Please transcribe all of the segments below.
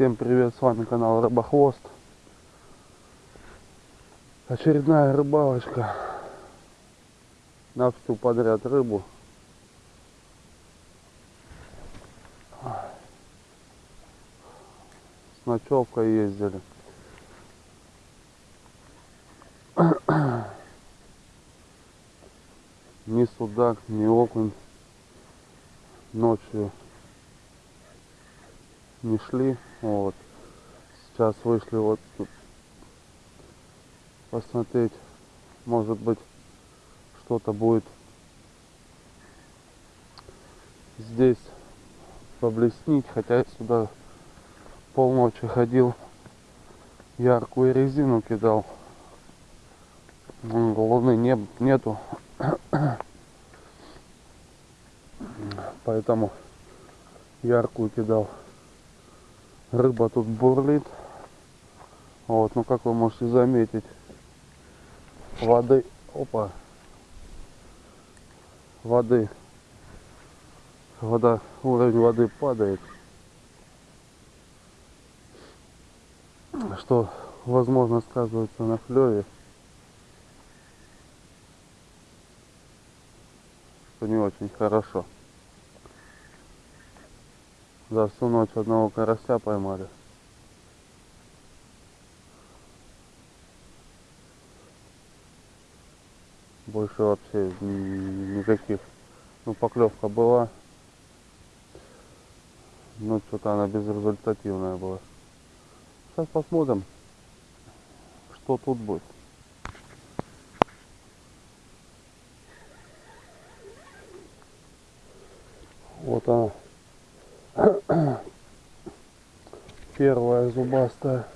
Всем привет, с вами канал Рыбохвост. Очередная рыбалочка на всю подряд рыбу. С ночевкой ездили. Ни судак, ни окунь ночью не шли. Вот. Сейчас вышли вот тут посмотреть. Может быть что-то будет здесь поблеснить. Хотя я сюда полночи ходил. Яркую резину кидал. Луны не, нету. Поэтому яркую кидал рыба тут бурлит. Вот, ну как вы можете заметить, воды, опа, воды, вода, уровень воды падает. Что, возможно, сказывается на клеве. Что не очень хорошо. За всю ночь одного карася поймали. Больше вообще никаких. Ну, поклевка была. Но что-то она безрезультативная была. Сейчас посмотрим, что тут будет. Вот она. Первая зубастая.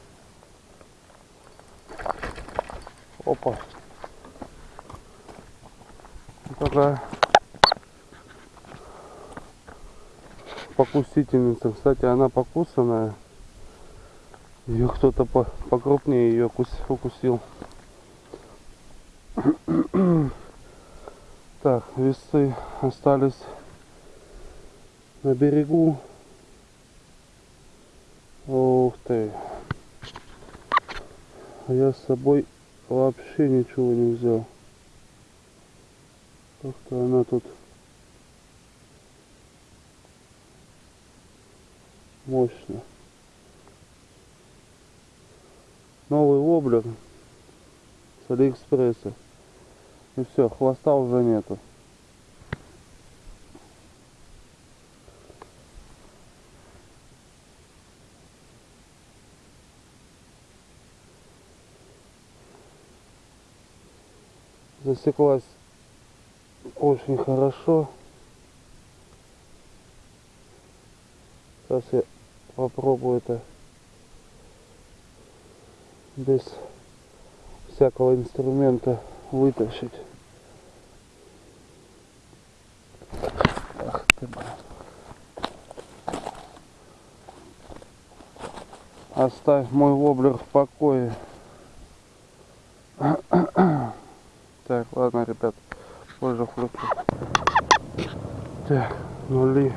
Опа. Такая покусительница. Кстати, она покусанная. Ее кто-то по покрупнее ее укусил. Так, весы остались на берегу. Ух ты. А я с собой вообще ничего не взял. Как-то она тут мощно. Новый воблер с Алиэкспресса. И все, хвоста уже нету. Засеклась очень хорошо. Сейчас я попробую это без всякого инструмента вытащить. Ах ты, блин. Оставь мой воблер в покое. Нули.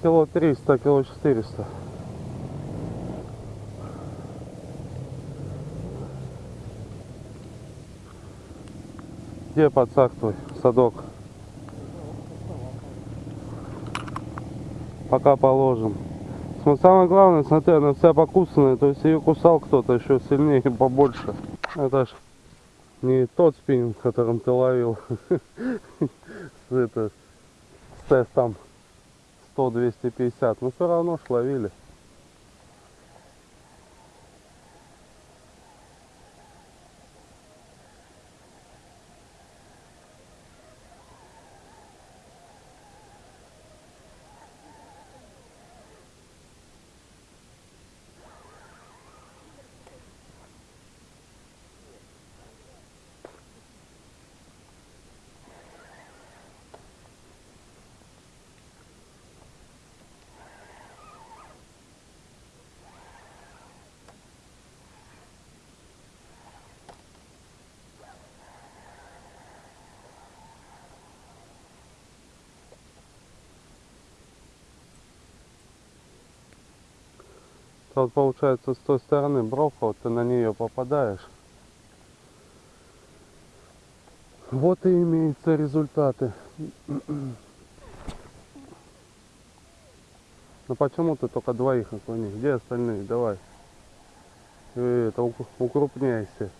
Кило триста, кило четыреста. Где подсак твой, садок? Пока положим. Самое главное, смотри, она вся покусанная, то есть ее кусал кто-то еще сильнее и побольше. Это ж не тот спиннинг, которым ты ловил. Это с тестом 100-250, но все равно ж ловили. То вот получается с той стороны бровка, вот ты на нее попадаешь. Вот и имеются результаты. Ну почему ты только двоих наклони? Где остальные? Давай. Э, Это ук- укрупняйся.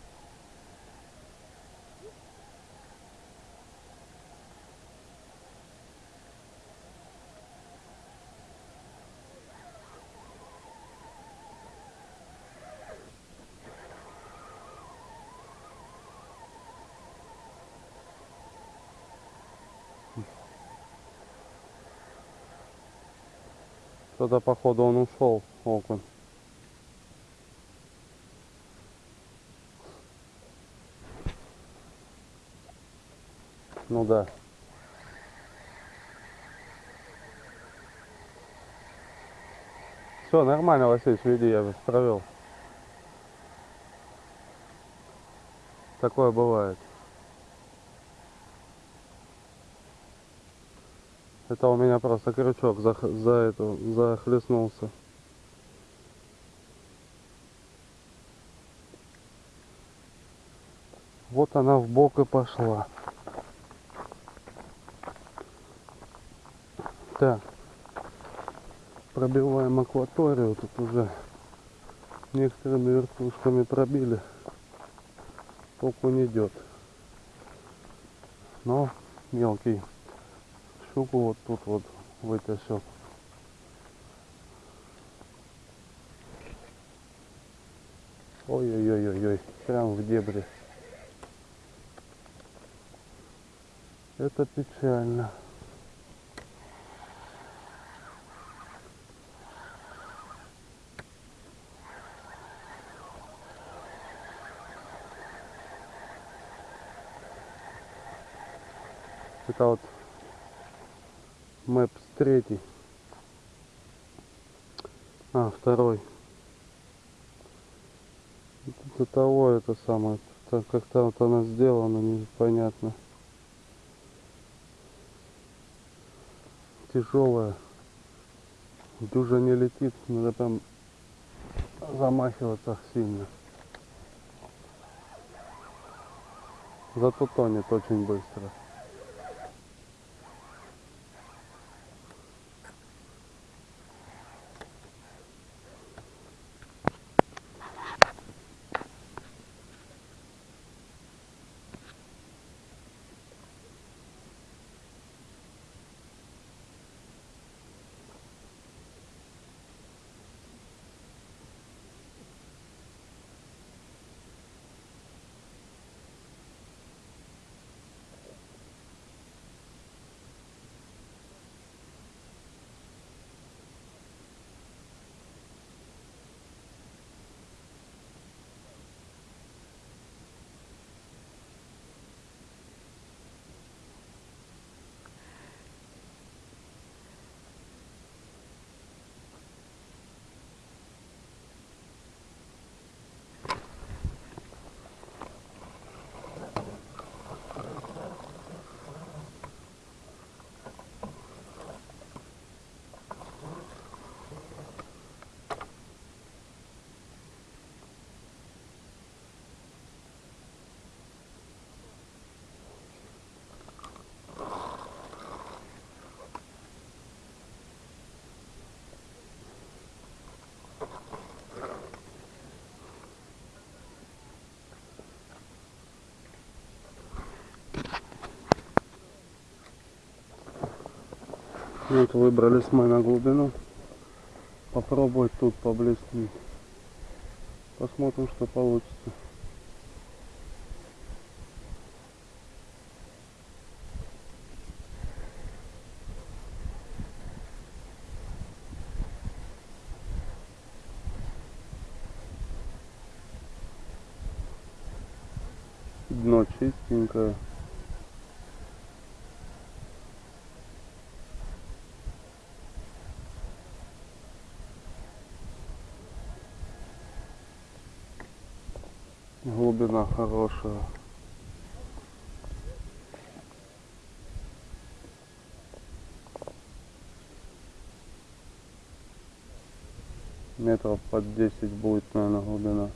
Что-то походу он ушел, окунь. Ну да. Все, нормально, Василий, веди, я провел. Такое бывает. Это у меня просто крючок за, за эту захлестнулся. Вот она в бок и пошла. Так. Пробиваем акваторию. Тут уже некоторыми вертушками пробили. Окунь идет. Но мелкий щуку вот тут вот вытащил. Ой-ой-ой-ой-ой, прям в дебри. Это печально. Это вот Мэпс третий. А, второй. До того это самое. Так как-то вот она сделана, непонятно. Тяжелая. Дюжа не летит, надо прям замахиваться сильно. Зато тонет очень быстро. Вот выбрались мы на глубину. Попробовать тут поблескнуть. Посмотрим, что получится. Дно чистенькое. Глубина хорошая. метров под 10 будет, наверное, глубина.